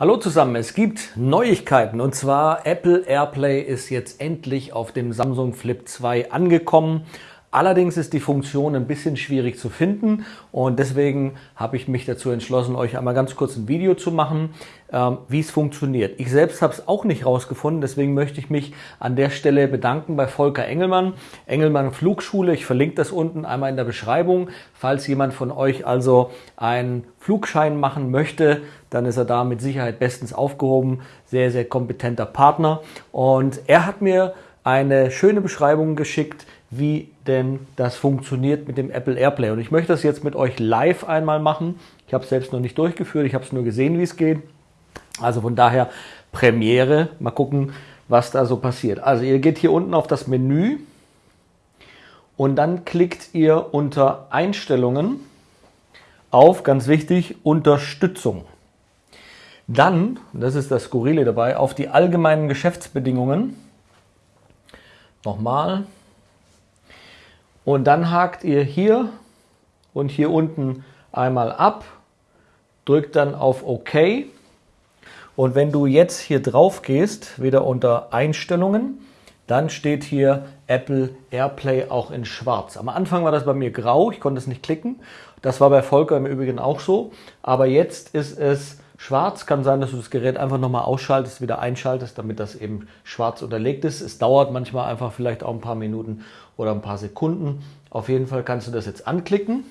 Hallo zusammen, es gibt Neuigkeiten und zwar Apple AirPlay ist jetzt endlich auf dem Samsung Flip 2 angekommen. Allerdings ist die Funktion ein bisschen schwierig zu finden und deswegen habe ich mich dazu entschlossen, euch einmal ganz kurz ein Video zu machen, ähm, wie es funktioniert. Ich selbst habe es auch nicht rausgefunden, deswegen möchte ich mich an der Stelle bedanken bei Volker Engelmann, Engelmann Flugschule. Ich verlinke das unten einmal in der Beschreibung. Falls jemand von euch also einen Flugschein machen möchte, dann ist er da mit Sicherheit bestens aufgehoben. Sehr, sehr kompetenter Partner und er hat mir eine schöne Beschreibung geschickt, wie denn das funktioniert mit dem Apple AirPlay. Und ich möchte das jetzt mit euch live einmal machen. Ich habe es selbst noch nicht durchgeführt, ich habe es nur gesehen, wie es geht. Also von daher Premiere. Mal gucken, was da so passiert. Also ihr geht hier unten auf das Menü und dann klickt ihr unter Einstellungen auf, ganz wichtig, Unterstützung. Dann, das ist das Skurrile dabei, auf die allgemeinen Geschäftsbedingungen. Nochmal, und dann hakt ihr hier und hier unten einmal ab, drückt dann auf OK. Und wenn du jetzt hier drauf gehst, wieder unter Einstellungen, dann steht hier Apple AirPlay auch in schwarz. Am Anfang war das bei mir grau, ich konnte es nicht klicken. Das war bei Volker im Übrigen auch so. Aber jetzt ist es schwarz. Kann sein, dass du das Gerät einfach nochmal ausschaltest, wieder einschaltest, damit das eben schwarz unterlegt ist. Es dauert manchmal einfach vielleicht auch ein paar Minuten oder ein paar Sekunden. Auf jeden Fall kannst du das jetzt anklicken.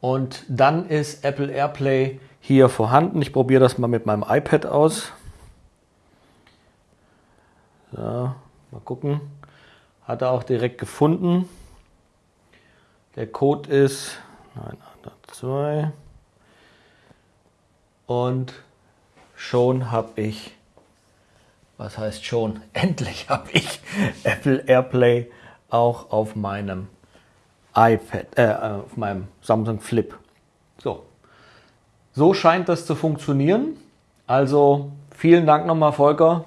Und dann ist Apple AirPlay hier vorhanden. Ich probiere das mal mit meinem iPad aus. So, mal gucken. Hat er auch direkt gefunden. Der Code ist 902 und schon habe ich, was heißt schon, endlich habe ich Apple AirPlay auch auf meinem iPad, äh, auf meinem Samsung Flip. So, so scheint das zu funktionieren. Also vielen Dank nochmal, Volker.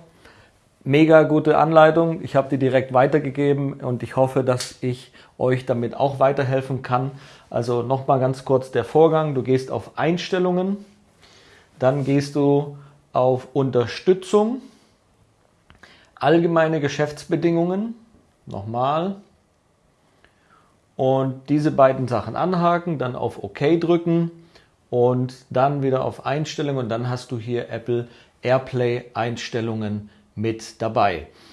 Mega gute Anleitung. Ich habe die direkt weitergegeben und ich hoffe, dass ich euch damit auch weiterhelfen kann. Also nochmal ganz kurz der Vorgang. Du gehst auf Einstellungen dann gehst du auf Unterstützung, allgemeine Geschäftsbedingungen, nochmal. Und diese beiden Sachen anhaken, dann auf OK drücken und dann wieder auf Einstellungen und dann hast du hier Apple AirPlay Einstellungen mit dabei.